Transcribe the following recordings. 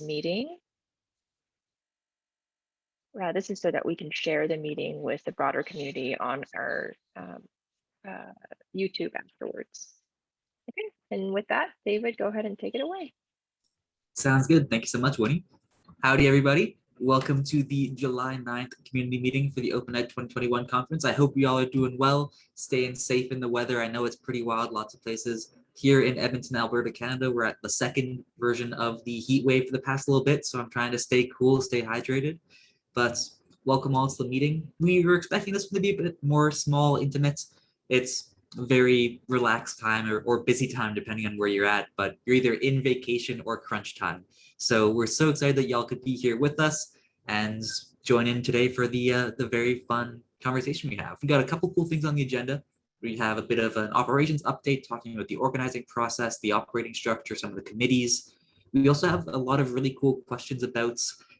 meeting. Uh, this is so that we can share the meeting with the broader community on our um, uh, YouTube afterwards. Okay, and with that, David, go ahead and take it away. Sounds good. Thank you so much, Winnie. Howdy, everybody. Welcome to the July 9th community meeting for the Open Ed 2021 conference. I hope you all are doing well, staying safe in the weather. I know it's pretty wild, lots of places. Here in Edmonton, Alberta, Canada, we're at the second version of the heat wave for the past little bit, so I'm trying to stay cool, stay hydrated. But welcome all to the meeting. We were expecting this one to be a bit more small, intimate. It's very relaxed time or, or busy time, depending on where you're at, but you're either in vacation or crunch time. So we're so excited that y'all could be here with us and join in today for the uh, the very fun conversation we have. We got a couple cool things on the agenda. We have a bit of an operations update talking about the organizing process, the operating structure, some of the committees. We also have a lot of really cool questions about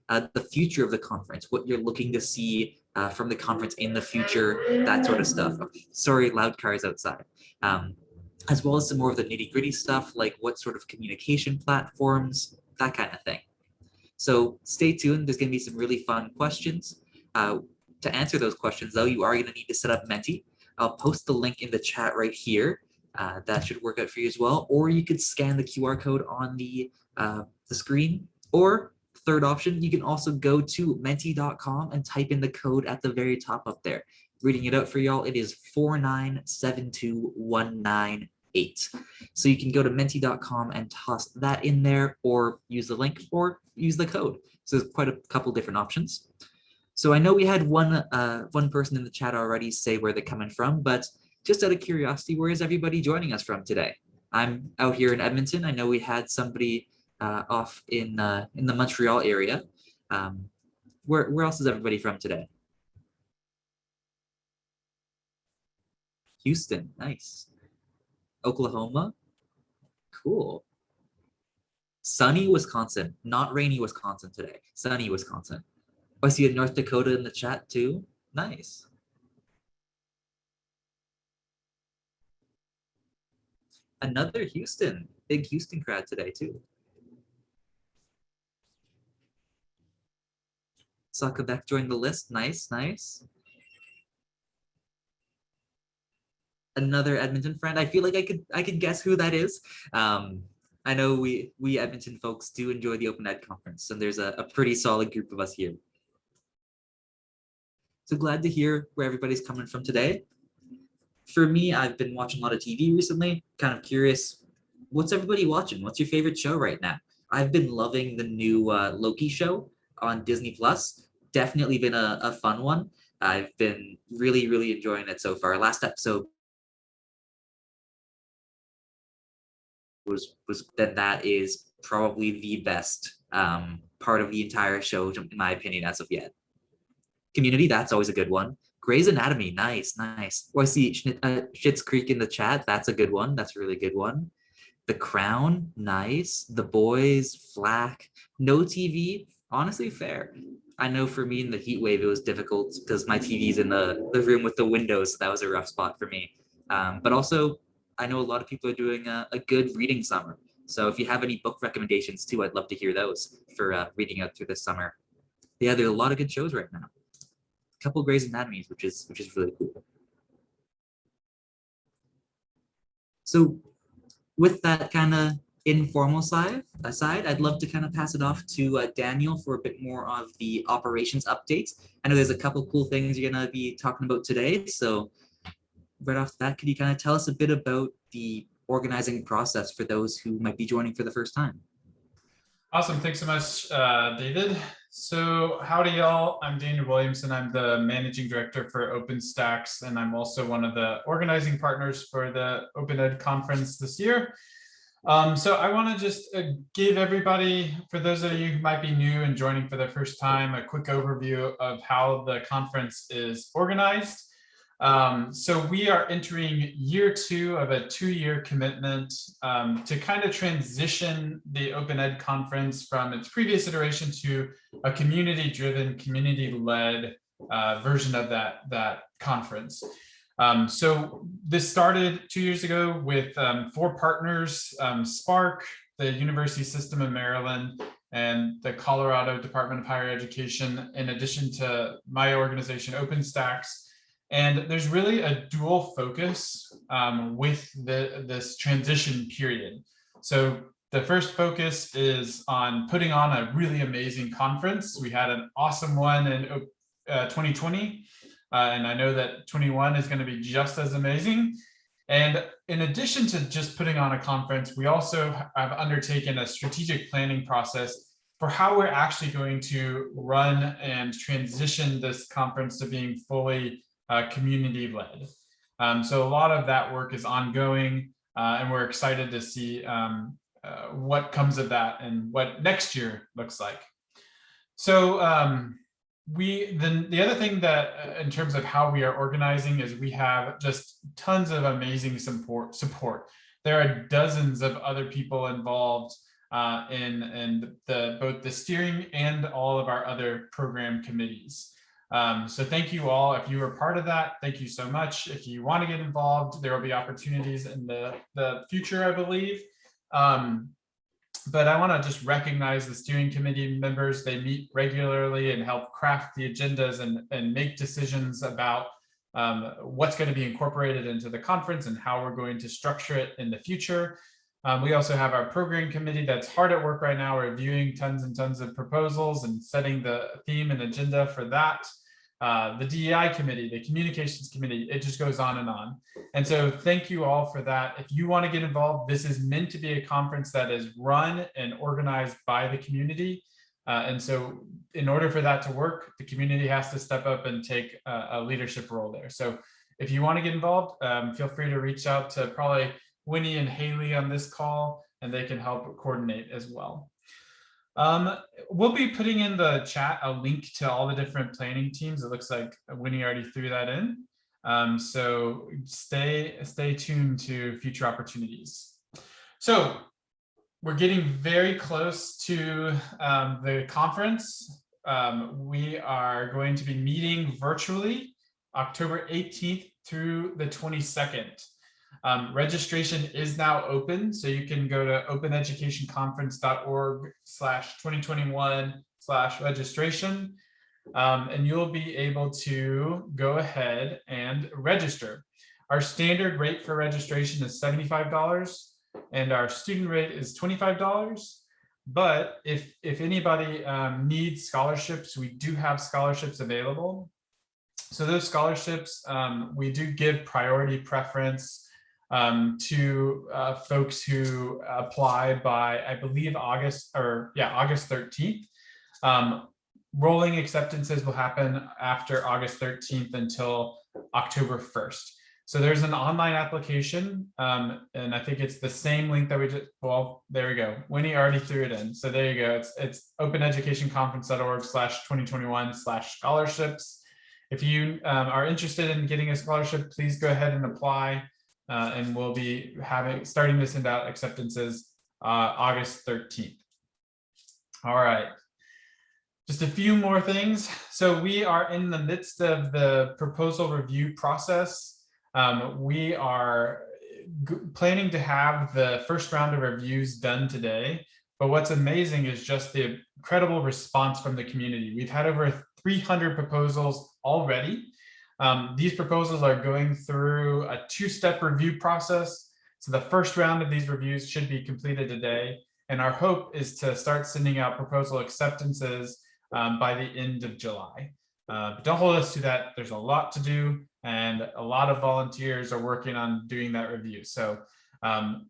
uh, the future of the conference, what you're looking to see uh, from the conference in the future, that sort of stuff. Sorry, loud cars outside. Um, as well as some more of the nitty gritty stuff, like what sort of communication platforms, that kind of thing. So stay tuned. There's going to be some really fun questions. Uh, to answer those questions, though, you are going to need to set up Menti. I'll post the link in the chat right here. Uh, that should work out for you as well. Or you could scan the QR code on the, uh, the screen. Or third option, you can also go to menti.com and type in the code at the very top up there. Reading it out for y'all, it is 4972198. So you can go to menti.com and toss that in there or use the link or use the code. So there's quite a couple different options. So I know we had one uh, one person in the chat already say where they're coming from, but just out of curiosity, where is everybody joining us from today? I'm out here in Edmonton. I know we had somebody uh, off in uh, in the Montreal area. Um, where where else is everybody from today? Houston, nice. Oklahoma, cool. Sunny, Wisconsin, not rainy Wisconsin today. Sunny, Wisconsin. Oh, I see a North Dakota in the chat too. Nice. Another Houston, big Houston crowd today too. Saw Quebec join the list. Nice, nice. Another Edmonton friend. I feel like I could I could guess who that is. Um, I know we we Edmonton folks do enjoy the Open Ed conference, and there's a, a pretty solid group of us here. So glad to hear where everybody's coming from today. For me, I've been watching a lot of TV recently, kind of curious, what's everybody watching? What's your favorite show right now? I've been loving the new uh, Loki show on Disney Plus. Definitely been a, a fun one. I've been really, really enjoying it so far. Last episode was was then that is probably the best um, part of the entire show, in my opinion, as of yet. Community, that's always a good one. Grey's Anatomy, nice, nice. Oh, I see uh, Schitt's Creek in the chat. That's a good one. That's a really good one. The Crown, nice. The Boys, Flack, No TV, honestly fair. I know for me in the heat wave, it was difficult because my TV's in the, the room with the windows. So that was a rough spot for me. Um, but also I know a lot of people are doing a, a, good reading summer. So if you have any book recommendations too, I'd love to hear those for uh, reading out through this summer. Yeah, there are a lot of good shows right now. Couple Grey's Anatomies, which is which is really cool. So with that kind of informal side aside, I'd love to kind of pass it off to uh, Daniel for a bit more of the operations updates. I know there's a couple cool things you're gonna be talking about today. So right off the bat, could you kind of tell us a bit about the organizing process for those who might be joining for the first time? Awesome. Thanks so much, uh, David. So howdy, y'all. I'm Daniel Williamson. I'm the managing director for OpenStax, and I'm also one of the organizing partners for the Open Ed conference this year. Um, so I want to just uh, give everybody, for those of you who might be new and joining for the first time, a quick overview of how the conference is organized. Um, so we are entering year two of a two-year commitment um, to kind of transition the Open Ed conference from its previous iteration to a community-driven, community-led uh, version of that, that conference. Um, so this started two years ago with um, four partners, um, SPARC, the University System of Maryland, and the Colorado Department of Higher Education, in addition to my organization, OpenStax. And there's really a dual focus um, with the, this transition period. So the first focus is on putting on a really amazing conference. We had an awesome one in uh, 2020, uh, and I know that 21 is going to be just as amazing. And in addition to just putting on a conference, we also have undertaken a strategic planning process for how we're actually going to run and transition this conference to being fully uh, community led. Um, so a lot of that work is ongoing uh, and we're excited to see um, uh, what comes of that and what next year looks like. So um, we then the other thing that uh, in terms of how we are organizing is we have just tons of amazing support support. There are dozens of other people involved uh, in, in the both the steering and all of our other program committees. Um, so thank you all. If you were part of that, thank you so much. If you want to get involved, there will be opportunities in the, the future, I believe. Um, but I want to just recognize the steering committee members. They meet regularly and help craft the agendas and, and make decisions about um, what's going to be incorporated into the conference and how we're going to structure it in the future. Um, we also have our program committee that's hard at work right now, reviewing tons and tons of proposals and setting the theme and agenda for that. Uh, the DEI committee, the communications committee, it just goes on and on. And so thank you all for that. If you want to get involved, this is meant to be a conference that is run and organized by the community. Uh, and so in order for that to work, the community has to step up and take a, a leadership role there. So if you want to get involved, um, feel free to reach out to probably Winnie and Haley on this call, and they can help coordinate as well. Um, we'll be putting in the chat a link to all the different planning teams. It looks like Winnie already threw that in. Um, so stay, stay tuned to future opportunities. So we're getting very close to um, the conference. Um, we are going to be meeting virtually October 18th through the 22nd. Um, registration is now open, so you can go to openeducationconference.org slash 2021 slash registration, um, and you'll be able to go ahead and register. Our standard rate for registration is $75, and our student rate is $25. But if, if anybody um, needs scholarships, we do have scholarships available. So those scholarships, um, we do give priority preference um, to uh, folks who apply by, I believe, August or yeah, August 13th. Um, rolling acceptances will happen after August 13th until October 1st. So there's an online application, um, and I think it's the same link that we just, well, there we go. Winnie already threw it in. So there you go. It's, it's openeducationconference.org slash 2021 slash scholarships. If you um, are interested in getting a scholarship, please go ahead and apply uh, and we'll be having starting to send out acceptances uh, August 13th. All right. Just a few more things. So we are in the midst of the proposal review process. Um, we are planning to have the first round of reviews done today. But what's amazing is just the incredible response from the community. We've had over 300 proposals already. Um, these proposals are going through a two-step review process. So the first round of these reviews should be completed today. And our hope is to start sending out proposal acceptances um, by the end of July. Uh, but don't hold us to that. There's a lot to do and a lot of volunteers are working on doing that review. So um,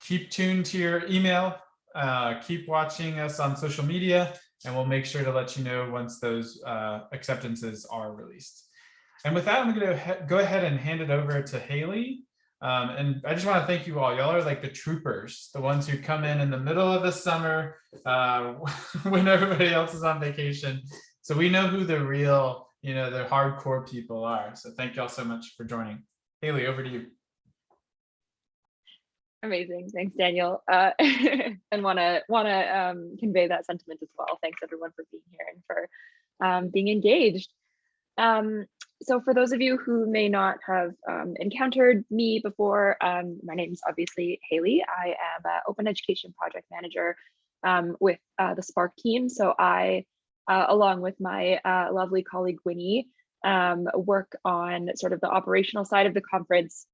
keep tuned to your email, uh, keep watching us on social media, and we'll make sure to let you know once those uh, acceptances are released. And with that, I'm going to go ahead and hand it over to Haley. Um, and I just want to thank you all. Y'all are like the troopers, the ones who come in in the middle of the summer uh, when everybody else is on vacation. So we know who the real, you know, the hardcore people are. So thank y'all so much for joining. Haley, over to you. Amazing. Thanks, Daniel. Uh, and want to want to um, convey that sentiment as well. Thanks everyone for being here and for um, being engaged. Um, so for those of you who may not have um, encountered me before, um, my name is obviously Haley. I am an open education project manager um, with uh, the SPARC team. So I, uh, along with my uh, lovely colleague Winnie, um, work on sort of the operational side of the conference.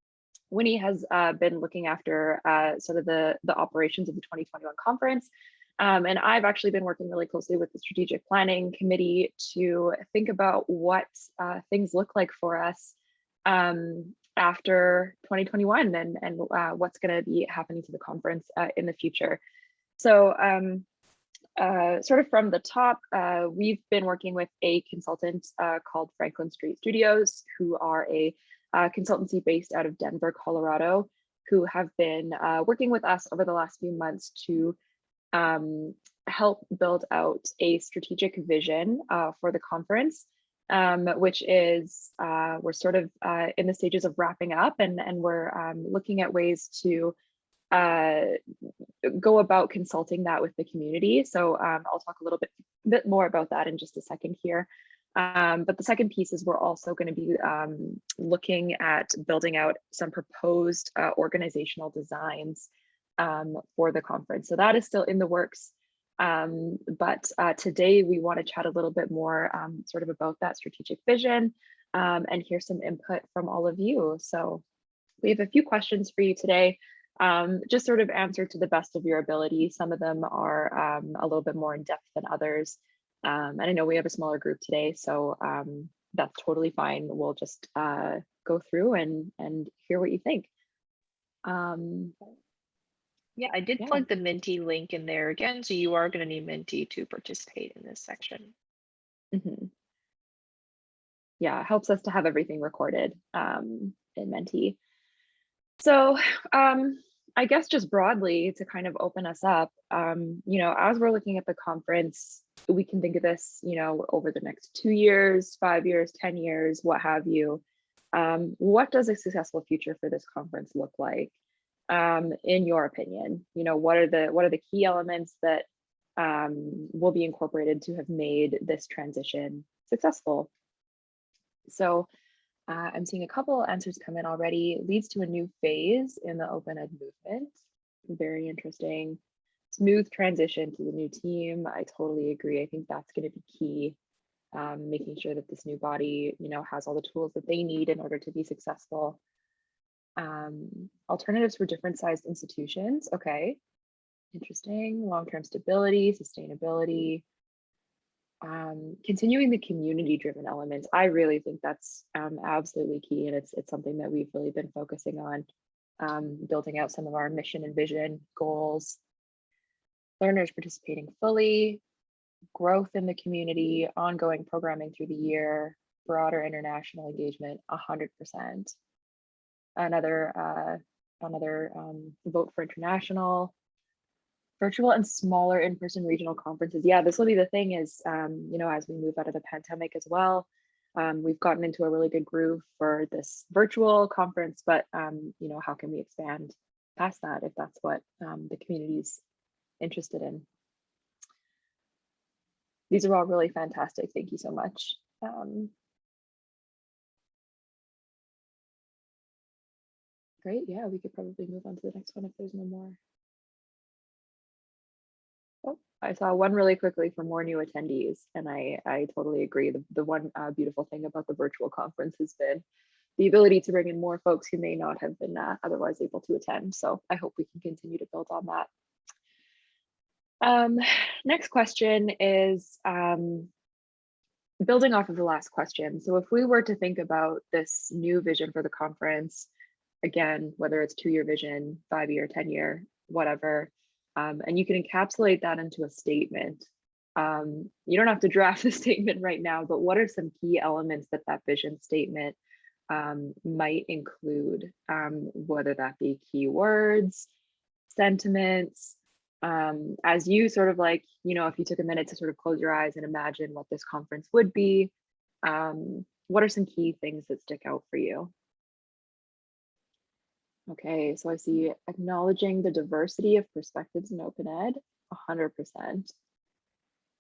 Winnie has uh, been looking after uh, sort of the, the operations of the 2021 conference. Um, and I've actually been working really closely with the strategic planning committee to think about what uh, things look like for us um, after 2021 and, and uh, what's going to be happening to the conference uh, in the future. So um, uh, sort of from the top, uh, we've been working with a consultant uh, called Franklin Street Studios, who are a consultancy based out of Denver, Colorado, who have been working with us over the last few months to um, help build out a strategic vision uh, for the conference, um, which is we're sort of in the stages of wrapping up and, and we're um, looking at ways to uh, go about consulting that with the community. So um, I'll talk a little bit, bit more about that in just a second here. Um, but the second piece is we're also going to be um, looking at building out some proposed uh, organizational designs um, for the conference. So that is still in the works. Um, but uh, today we want to chat a little bit more um, sort of about that strategic vision and hear some input from all of you. So we have a few questions for you today um, just sort of answer to the best of your ability. Some of them are um, a little bit more in depth than others. Um, and I know we have a smaller group today, so um, that's totally fine. We'll just uh, go through and, and hear what you think. Um, yeah, I did yeah. plug the Menti link in there again, so you are going to need Menti to participate in this section. mhm. Yeah, it helps us to have everything recorded um, in Menti. So um, I guess just broadly to kind of open us up, um, you know, as we're looking at the conference, we can think of this, you know, over the next two years, five years, 10 years, what have you. Um, what does a successful future for this conference look like? Um, in your opinion, you know, what are the what are the key elements that um, will be incorporated to have made this transition successful? So uh, I'm seeing a couple answers come in already. Leads to a new phase in the open ed movement. Very interesting. Smooth transition to the new team. I totally agree. I think that's going to be key. Um, making sure that this new body, you know, has all the tools that they need in order to be successful. Um, alternatives for different sized institutions. Okay. Interesting. Long-term stability, sustainability, um, continuing the community driven elements, I really think that's um, absolutely key. And it's, it's something that we've really been focusing on um, building out some of our mission and vision goals, learners participating fully, growth in the community, ongoing programming through the year, broader international engagement, 100%. Another, uh, another um, vote for international, virtual and smaller in-person regional conferences. Yeah, this will be the thing is, um, you know, as we move out of the pandemic as well, um, we've gotten into a really good groove for this virtual conference, but, um, you know, how can we expand past that if that's what um, the community's interested in? These are all really fantastic. Thank you so much. Great. Yeah, we could probably move on to the next one if there's no more. Oh, I saw one really quickly for more new attendees, and I, I totally agree. The, the one uh, beautiful thing about the virtual conference has been the ability to bring in more folks who may not have been uh, otherwise able to attend. So I hope we can continue to build on that. Um, next question is um, building off of the last question. So if we were to think about this new vision for the conference, again, whether it's two-year vision, five-year, 10-year, whatever, um, and you can encapsulate that into a statement. Um, you don't have to draft the statement right now, but what are some key elements that that vision statement um, might include, um, whether that be keywords, sentiments, um, as you sort of like, you know, if you took a minute to sort of close your eyes and imagine what this conference would be, um, what are some key things that stick out for you? Okay, so I see acknowledging the diversity of perspectives in open ed, 100%.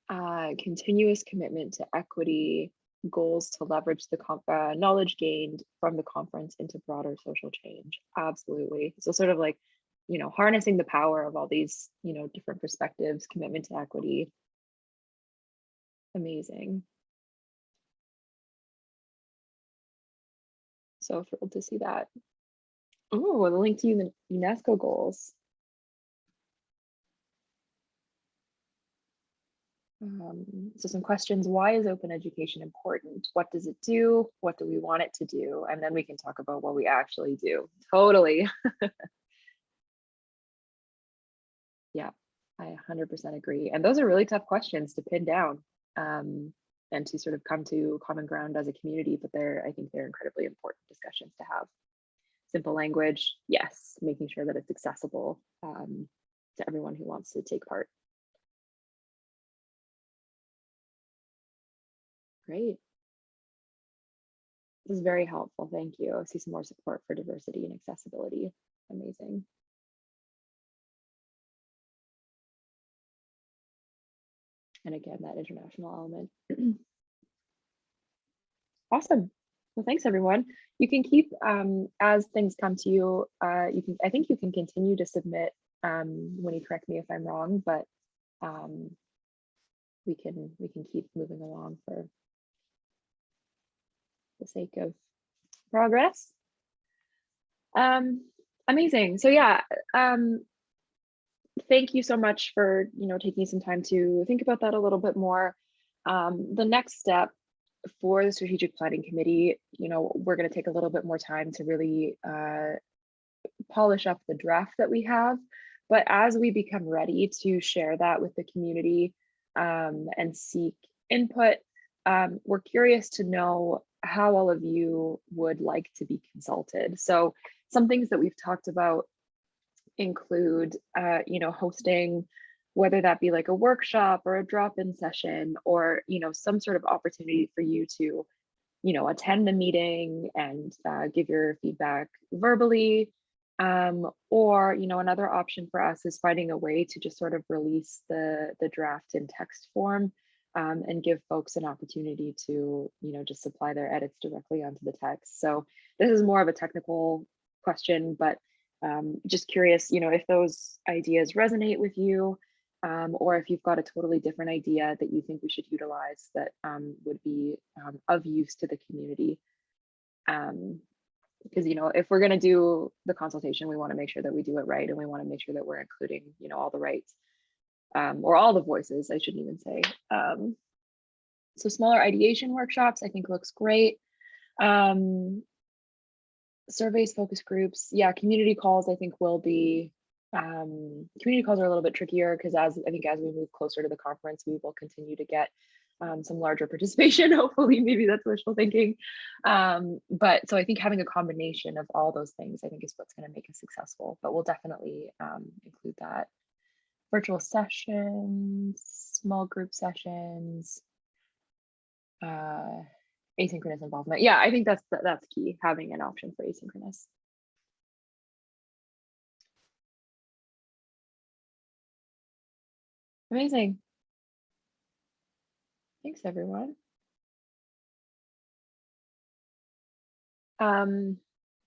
Uh, continuous commitment to equity, goals to leverage the uh, knowledge gained from the conference into broader social change. Absolutely. So sort of like you know, harnessing the power of all these, you know, different perspectives, commitment to equity. Amazing. So thrilled to see that. Oh, the link to UN- UNESCO goals. Um, so some questions, why is open education important? What does it do? What do we want it to do? And then we can talk about what we actually do. Totally. yeah, I 100% agree. And those are really tough questions to pin down um, and to sort of come to common ground as a community, but they're, I think they're incredibly important discussions to have. Simple language, yes, making sure that it's accessible um, to everyone who wants to take part. Great. This is very helpful. Thank you. I see some more support for diversity and accessibility. Amazing. And again, that international element. awesome. Well, thanks everyone. You can keep, um, as things come to you, uh, you can, I think you can continue to submit um, when you correct me if I'm wrong, but um, we can, we can keep moving along for the sake of progress. Um, amazing. So yeah, um, thank you so much for you know taking some time to think about that a little bit more. Um, the next step for the strategic planning committee, you know, we're going to take a little bit more time to really uh, polish up the draft that we have. But as we become ready to share that with the community um, and seek input, um, we're curious to know how all of you would like to be consulted. So some things that we've talked about include, uh, you know, hosting, whether that be like a workshop or a drop-in session or, you know, some sort of opportunity for you to, you know, attend the meeting and uh, give your feedback verbally. Um, or, you know, another option for us is finding a way to just sort of release the, the draft in text form um, and give folks an opportunity to, you know, just supply their edits directly onto the text. So this is more of a technical question, but um, just curious, you know, if those ideas resonate with you, um, or if you've got a totally different idea that you think we should utilize that um, would be um, of use to the community. because, um, you know, if we're going to do the consultation, we want to make sure that we do it right, and we want to make sure that we're including, you know, all the rights um, or all the voices, I shouldn't even say. Um, so smaller ideation workshops, I think looks great. Surveys, focus groups, yeah, community calls, I think will be, um, community calls are a little bit trickier because as I think as we move closer to the conference, we will continue to get um, some larger participation, hopefully, maybe that's wishful thinking. Um, but so I think having a combination of all those things, I think is what's gonna make us successful, but we'll definitely um, include that virtual sessions, small group sessions, uh, asynchronous involvement. Yeah, I think that's that's key, having an option for asynchronous. Amazing. Thanks, everyone. Um,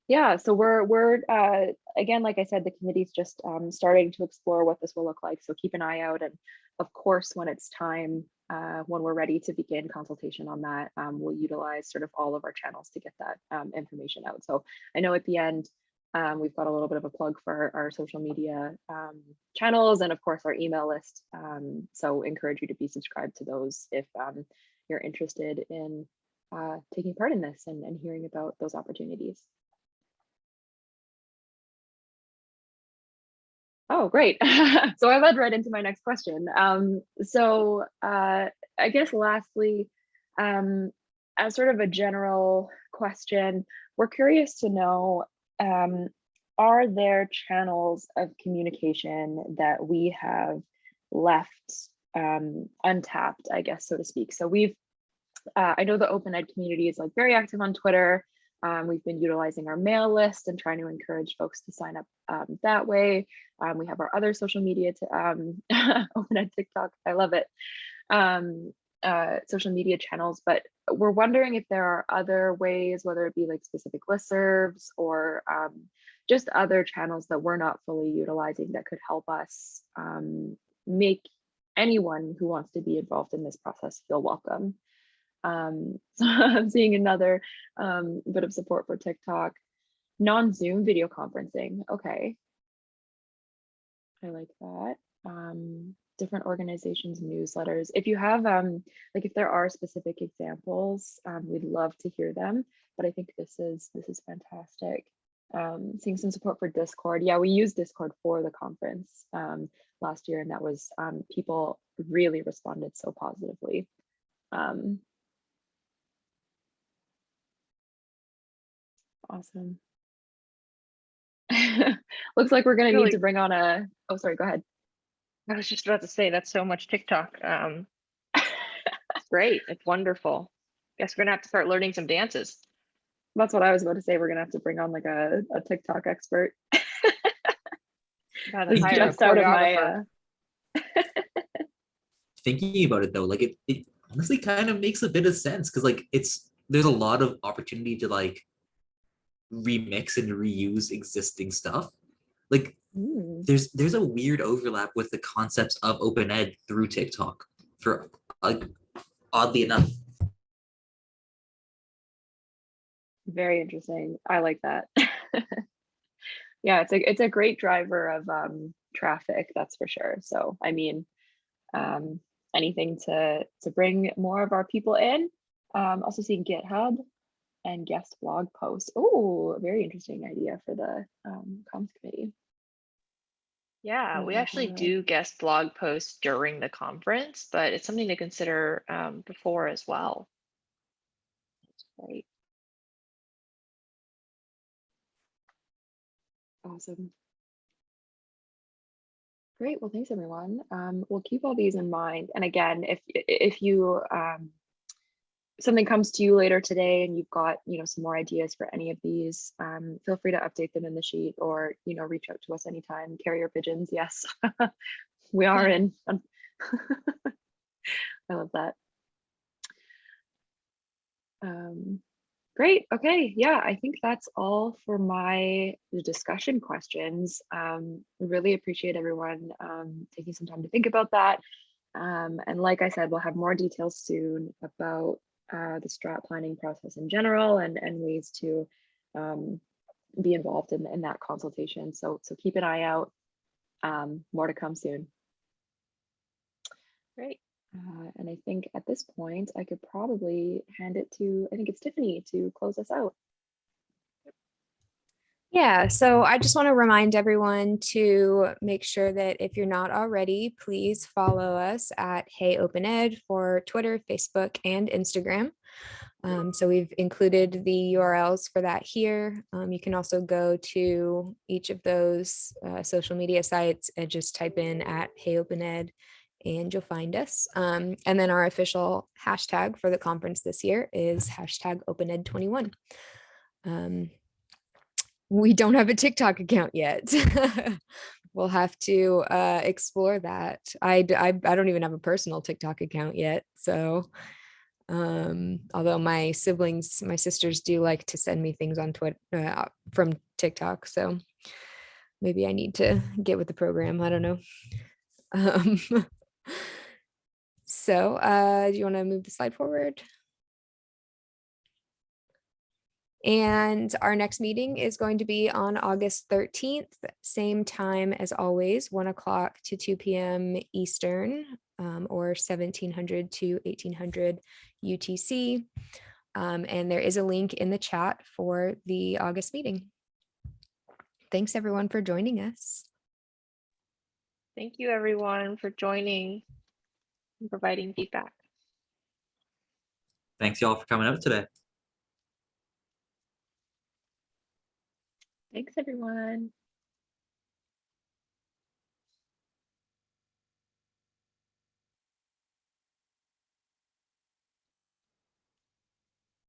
yeah, so we're we're uh, again, like I said, the committee's just um, starting to explore what this will look like. So keep an eye out, and of course, when it's time, uh, when we're ready to begin consultation on that, um, we'll utilize sort of all of our channels to get that um, information out. So I know at the end, um, we've got a little bit of a plug for our social media um, channels and of course our email list. Um, so encourage you to be subscribed to those if you're interested in uh, taking part in this and, and hearing about those opportunities. Oh, great. so I led right into my next question. Um, so uh, I guess lastly, um, as sort of a general question, we're curious to know, um, are there channels of communication that we have left um, untapped, I guess, so to speak? So we've, uh, I know the open ed community is like very active on Twitter. Um, we've been utilizing our mail list and trying to encourage folks to sign up um, that way. Um, we have our other social media to um, open at TikTok. I love it. Um, uh, social media channels, but we're wondering if there are other ways, whether it be like specific listservs or um, just other channels that we're not fully utilizing that could help us um, make anyone who wants to be involved in this process feel welcome. Um, so I'm seeing another um, bit of support for TikTok. Non-Zoom video conferencing. Okay. I like that. Different organizations, newsletters. If you have, um, like if there are specific examples, um, we'd love to hear them. But I think this is this is fantastic. Um, seeing some support for Discord. Yeah, we used Discord for the conference um, last year, and that was um, people really responded so positively. Um, awesome. Looks like we're gonna Really- need to bring on a. Oh, sorry. Go ahead. I was just about to say that's so much TikTok. Um, it's great. It's wonderful. Guess we're gonna have to start learning some dances. That's what I was about to say. We're gonna have to bring on like a, a TikTok expert. Gotta It's hire a just out of my. Uh, Thinking about it though, like it, it honestly kind of makes a bit of sense because like it's there's a lot of opportunity to like remix and reuse existing stuff. Like there's there's a weird overlap with the concepts of open ed through TikTok for like oddly enough. very interesting. I like that. yeah, it's a it's a great driver of um, traffic, that's for sure. So I mean, um, anything to to bring more of our people in. Um, also seeing GitHub and guest blog posts. Oh, very interesting idea for the um, comms committee. Yeah, we actually yeah. do guest blog posts during the conference, but it's something to consider um, before as well. Right. Awesome. Great. Well, thanks everyone. Um, we'll keep all these in mind. And again, if if you um, something comes to you later today and you've got you know some more ideas for any of these, um, feel free to update them in the sheet or you know reach out to us anytime. Carrier pigeons, yes, we are in. I love that. Um, great. Okay. Yeah, I think that's all for my discussion questions. Um, really appreciate everyone um, taking some time to think about that. Um, and like I said, we'll have more details soon about uh, the strat planning process in general and, and ways to um, be involved in, in that consultation. So, so keep an eye out. Um, more to come soon. Great. Uh, and I think at this point, I could probably hand it to, I think it's Tiffany to close us out. Yeah, so I just want to remind everyone to make sure that if you're not already, please follow us at Hey Open Ed for Twitter, Facebook, and Instagram. Um, so we've included the URLs for that here. Um, you can also go to each of those uh, social media sites and just type in at Hey Open Ed and you'll find us. Um, and then our official hashtag for the conference this year is hashtag OpenEd21. Um, we don't have a TikTok account yet. we'll have to uh, explore that. I I don't even have a personal TikTok account yet. So, um, although my siblings, my sisters do like to send me things on Twitter uh, from TikTok. So maybe I need to get with the program. I don't know. Um, so uh, do you want to move the slide forward? And our next meeting is going to be on August 13th, same time as always, one o'clock to two PM Eastern um, or 1700 to 1800 UTC. Um, and there is a link in the chat for the August meeting. Thanks everyone for joining us. Thank you, everyone, for joining and providing feedback. Thanks y'all for coming up today. Thanks, everyone.